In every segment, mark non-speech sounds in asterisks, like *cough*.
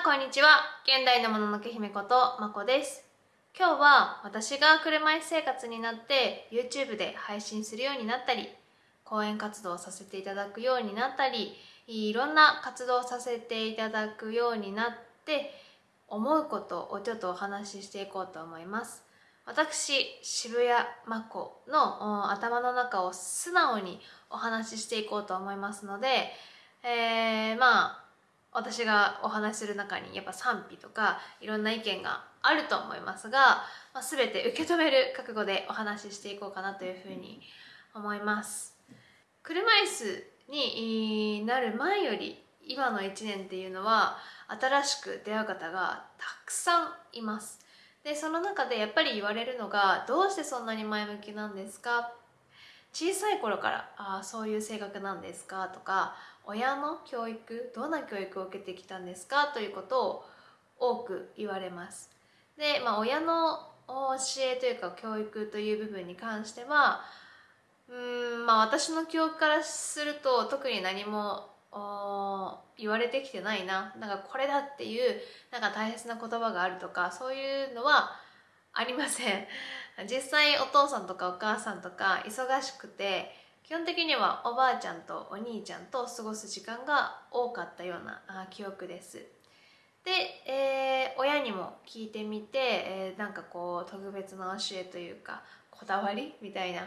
んこんにちは。現代のもののけ姫ことまこです。今日は私が車椅子生活になって YouTube で配信するようになったり講演活動をさせていただくようになったりいろんな活動をさせていただくようになって思うことをちょっとお話ししていこうと思います。私渋谷真子の頭の中を素直にお話ししていこうと思いますので、えー、まあ私がお話しする中にやっぱ賛否とかいろんな意見があると思いますが、まあ、全て受け止める覚悟でお話ししていこうかなというふうに思います。車椅子になる前より今の1年っていうのは新しく出会う方がたくさんいます。でその中でやっぱり言われるのがどうしてそんなに前向きなんですか？小さい頃からああそういう性格なんですか？とか親の教育どんな教育を受けてきたんですか？ということを多く言われます。で、まあ、親の教えというか教育という部分に関してはうんまあ私の記憶からすると特に何も言われてきてないな。なんかこれだっていうなんか大切な言葉があるとかそういうのはありません。実際お父さんとかお母さんとか忙しくて基本的にはおばあちゃんとお兄ちゃんと過ごす時間が多かったような記憶です。で、えー、親にも聞いてみて、えー、なんかこう特別な教えというかこだわりみたいな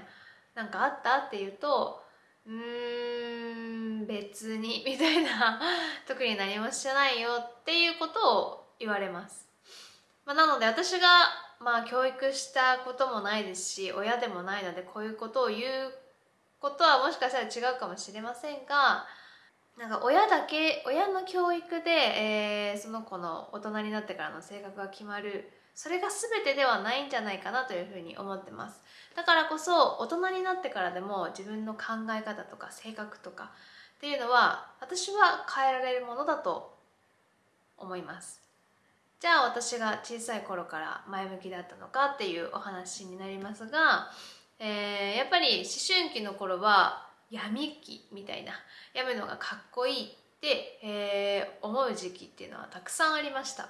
なんかあったっていうとうーん別に *laughs* みたいな特に何もしてないよっていうことを言われます、まあ、なので私がまあ教育したこともないですし親でもないのでこういうことを言うことはもしかしたら違うかもしれませんがなんか親だけ親の教育で、えー、その子の大人になってからの性格が決まるそれが全てではないんじゃないかなというふうに思ってます。だからこそ大人になってからでも自分の考え方とか性格とかっていうのは私は変えられるものだと思います。じゃあ私が小さい頃から前向きだったのかっていうお話になりますが、えー、やっぱり思春期の頃は闇期みたいな病むのがかっこいいって、えー、思う時期っていうのはたくさんありました。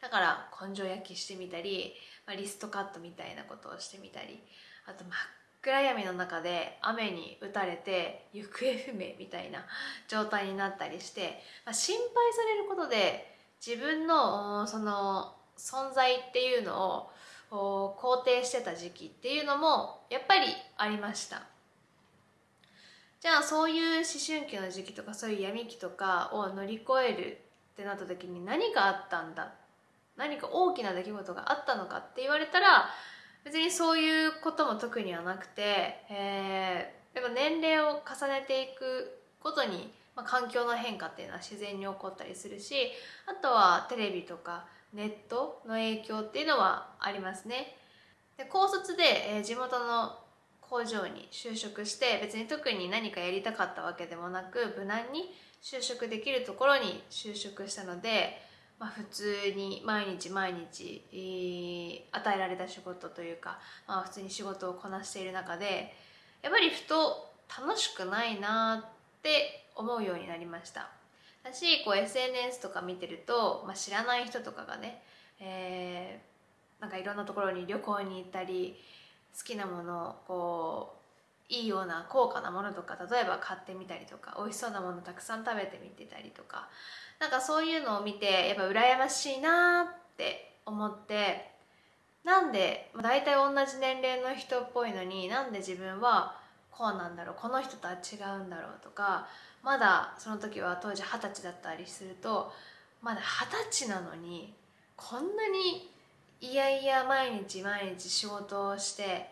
だから根性焼きしてみたり、まあ、リストカットみたいなことをしてみたりあと真っ暗闇の中で雨に打たれて行方不明みたいな状態になったりして、まあ、心配されることで自分のその存在っていうのを肯定してた時期っていうのもやっぱりありました。じゃあそういう思春期の時期とかそういう闇期とかを乗り越えるってなった時に何があったんだ何か大きな出来事があったのかって言われたら別にそういうことも特にはなくて、えー、やっぱ年齢を重ねていくことに、まあ、環境の変化っていうのは自然に起こったりするしあとはテレビとかネットの影響っていうのはありますね。で高卒で、えー、地元の工場に就職して別に特に何かやりたかったわけでもなく無難に就職できるところに就職したのでまあ、普通に毎日毎日、えー、与えられた仕事というか、まあ、普通に仕事をこなしている中でやっぱりふと楽しくないなって思うようになりました。だしこう SNS とか見てると、まあ、知らない人とかがね、えー、なんかいろんなところに旅行に行ったり好きなものをこういいような高価なものとか例えば買ってみたりとか美味しそうなものたくさん食べてみてたりとかなんかそういうのを見てやっぱ羨ましいなって思ってなんでまあ大体同じ年齢の人っぽいのになんで自分はこうなんだろうこの人とは違うんだろうとかまだその時は当時二十歳だったりするとまだ二十歳なのにこんなにいやいや毎日毎日仕事をして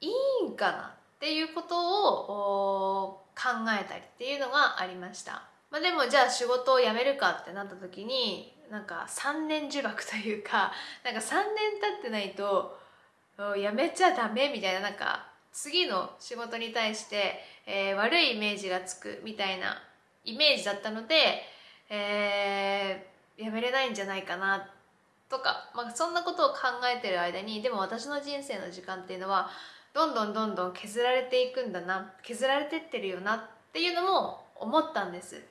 いいんかなっていうことを考えたりっていうのがありました。まあ、でもじゃあ仕事を辞めるかってなった時になんか3年呪縛というかなんか3年経ってないと辞めちゃダメみたいななんか次の仕事に対して、えー、悪いイメージがつくみたいなイメージだったので、えー、辞めれないんじゃないかなとか、まあ、そんなことを考えてる間にでも私の人生の時間っていうのはどんどんどんどん削られていくんだな削られてってるよなっていうのも思ったんです。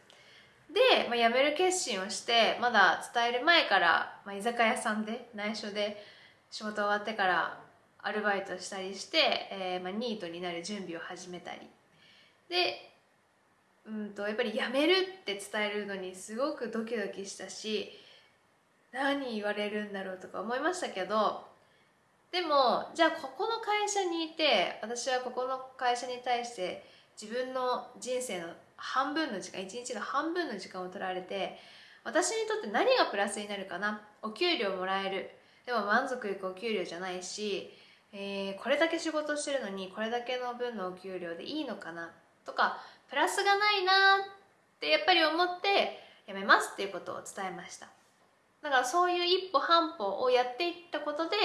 で、まあ、辞める決心をしてまだ伝える前から、まあ、居酒屋さんで内緒で仕事終わってからアルバイトしたりして、えーまあ、ニートになる準備を始めたり。でうんとやっぱり辞めるって伝えるのにすごくドキドキしたし何言われるんだろうとか思いましたけどでもじゃあここの会社にいて私はここの会社に対して自分の人生の半分の時間一日の半分の時間を取られて私にとって何がプラスになるかな？お給料もらえる。でも満足いくお給料じゃないし、えー、これだけ仕事してるのにこれだけの分のお給料でいいのかなとかプラスがないなってやっぱり思ってやめますっていうことを伝えました。だからそういう一歩半歩をやっていったことで、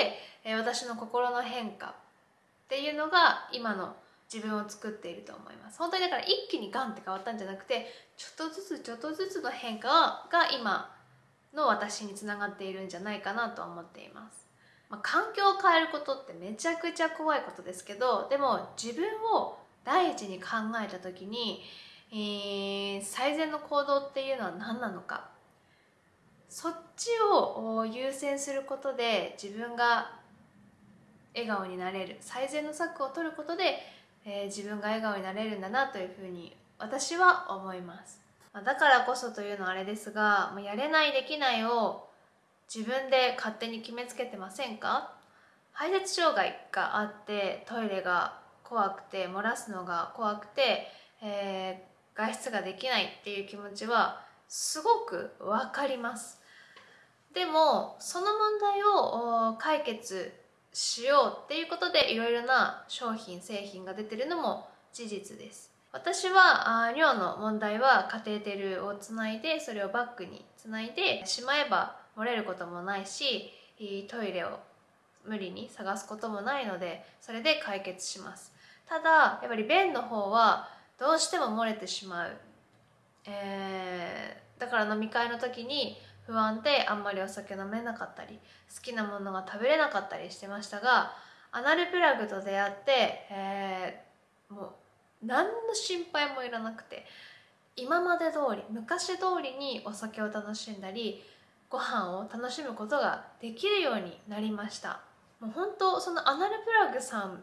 えー、私の心の変化っていうのが今の自分を作っていると思います。本当にだから一気にガンって変わったんじゃなくてちょっとずつちょっとずつの変化が今の私につながっているんじゃないかなと思っています、まあ、環境を変えることってめちゃくちゃ怖いことですけどでも自分を第一に考えた時に、えー、最善の行動っていうのは何なのか。そっちを優先することで自分が笑顔になれる。最善の策を取ることで、えー、自分が笑顔になれるんだなというふうに私は思います。だからこそというのはあれですがやれないできないを自分で勝手に決めつけてませんか？排泄障害があってトイレが怖くて漏らすのが怖くて、えー、外出ができないっていう気持ちはすごく分かります。でもその問題を解決しようっていうことでいろいろな商品製品が出てるのも事実です。私はあ尿の問題はカテーテルをつないでそれをバッグにつないでしまえば漏れることもないしトイレを無理に探すこともないのでそれで解決します。ただやっぱり便の方はどうしても漏れてしまう、えー、だから飲み会の時に不安であんまりお酒飲めなかったり好きなものが食べれなかったりしてましたがアナルプラグと出会って、えー、もう何の心配もいらなくて今まで通り昔通りにお酒を楽しんだりご飯を楽しむことができるようになりました。もう本当そのアナルプラグさんっ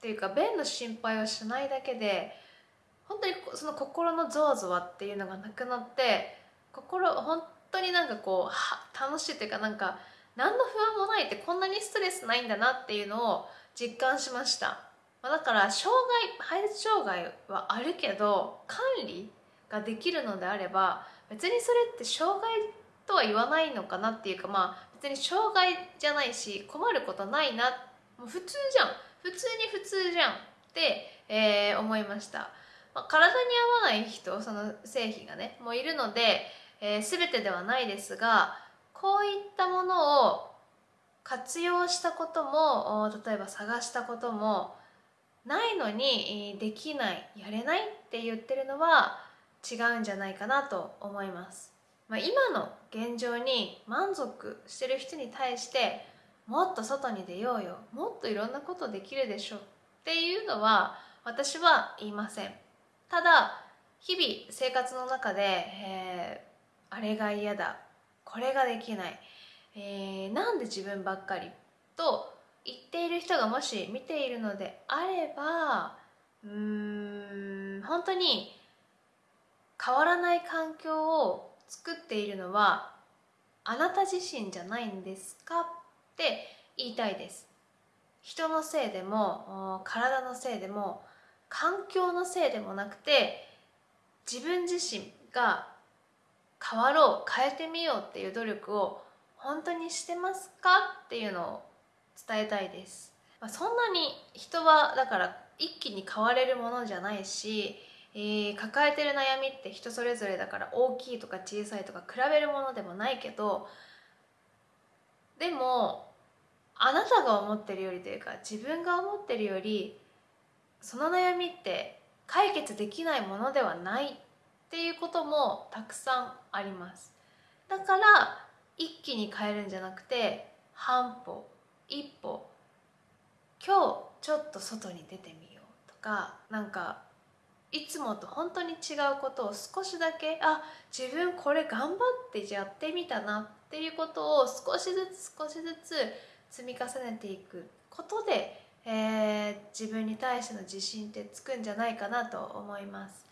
ていうか便の心配をしないだけで本当にその心のゾワゾワっていうのがなくなって心本当になんかこう楽しいというかなんか何の不安もないってこんなにストレスないんだなっていうのを実感しました、だから障害排列障害はあるけど管理ができるのであれば別にそれって障害とは言わないのかなっていうかまあ別に障害じゃないし困ることないな。もう普通じゃん。普通に普通じゃんって、えー、思いました、まあ、体に合わない人その製品がねもういるのでえー、全てではないですがこういったものを活用したことも例えば探したこともないのにできないやれないって言ってるのは違うんじゃないかなと思います、まあ、今の現状に満足してる人に対してもっと外に出ようよもっといろんなことできるでしょうっていうのは私は言いません。ただ日々生活の中で、えあれが嫌だこれができない、えー、なんで自分ばっかりと言っている人がもし見ているのであればうーん本当に変わらない環境を作っているのはあなた自身じゃないんですかって言いたいです。人のせいでも体のせいでも環境のせいでもなくて自分自身が変わろう変えてみようっていう努力を本当にしてますかっていうのを伝えたいです、まあ、そんなに人はだから一気に変われるものじゃないし、えー、抱えてる悩みって人それぞれだから大きいとか小さいとか比べるものでもないけどでもあなたが思ってるよりというか自分が思ってるよりその悩みって解決できないものではないっていうこともたくさんあります。だから一気に変えるんじゃなくて半歩一歩今日ちょっと外に出てみようとかなんかいつもと本当に違うことを少しだけあ自分これ頑張ってやってみたなっていうことを少しずつ少しずつ積み重ねていくことで、えー、自分に対しての自信ってつくんじゃないかなと思います。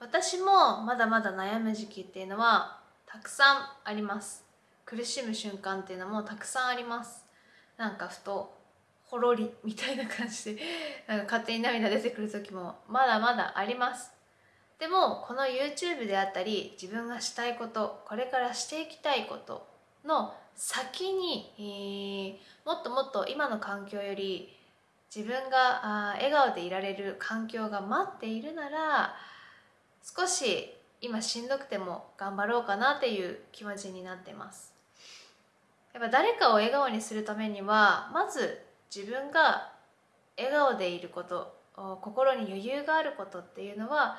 私もまだまだ悩む時期っていうのはたくさんあります。苦しむ瞬間っていうのもたくさんあります。なんかふとほろりみたいな感じで *laughs* なんか勝手に涙出てくる時もまだまだあります。でもこの YouTube であったり自分がしたいことこれからしていきたいことの先に、えー、もっともっと今の環境より自分があ笑顔でいられる環境が待っているなら少し今しんどくても頑張ろうかなっていう気持ちになってます。やっぱ誰かを笑顔にするためにはまず自分が笑顔でいること心に余裕があることっていうのは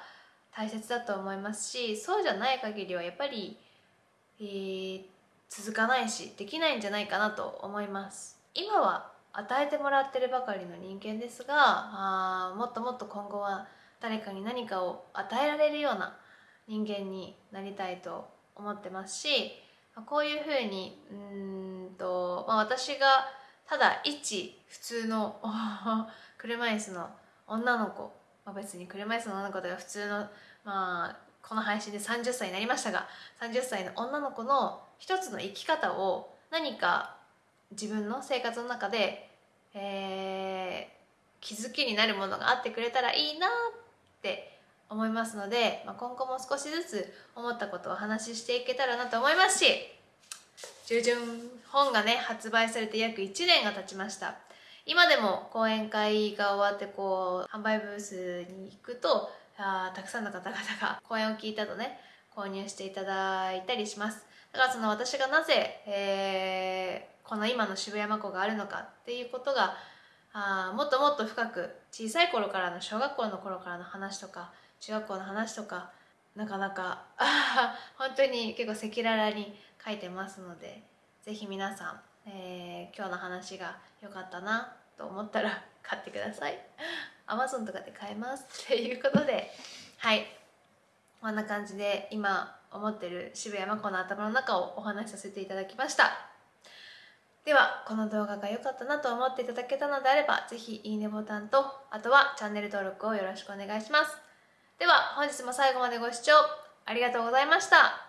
大切だと思いますしそうじゃない限りはやっぱり、えー、続かないしできないんじゃないかなと思います。今は与えてもらってるばかりの人間ですがあもっともっと今後は誰かに何かを与えられるような人間になりたいと思ってますしこういうふうにうんと、まあ、私がただ一普通の *laughs* 車椅子の女の子、まあ、別に車椅子の女の子では普通のまあこの配信で30歳になりましたが30歳の女の子の一つの生き方を何か自分の生活の中で、えー、気づきになるものがあってくれたらいいなって思いますので、まあ、今後も少しずつ思ったことをお話ししていけたらなと思いますし従順本がね発売されて約1年が経ちました。今でも講演会が終わってこう販売ブースに行くとあたくさんの方々が *laughs* 講演を聞いたとね購入していただいたりします。だからその私がなぜ、えー、この今の渋谷まこがあるのかっていうことがあもっともっと深く小さい頃からの小学校の頃からの話とか中学校の話とかなかなか。*laughs* 本当に結構赤裸々に書いてますので是非皆さん、えー、今日の話が良かったなと思ったら *laughs* 買ってください。Amazon とかで買えます。*laughs* っていうことではい。こんな感じで今思ってる渋谷真子の頭の中をお話しさせていただきました。ではこの動画が良かったなと思っていただけたのであれば是非いいねボタンとあとはチャンネル登録をよろしくお願いします。では本日も最後までご視聴ありがとうございました。